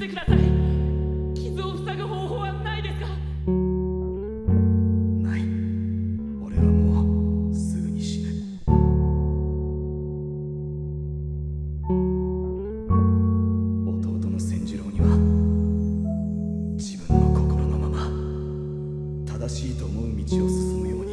してください。傷を塞ぐ方法はないですか？ない。俺はもうすぐに死ぬ弟の千次郎には自分の心のまま正しいと思う道を進むように。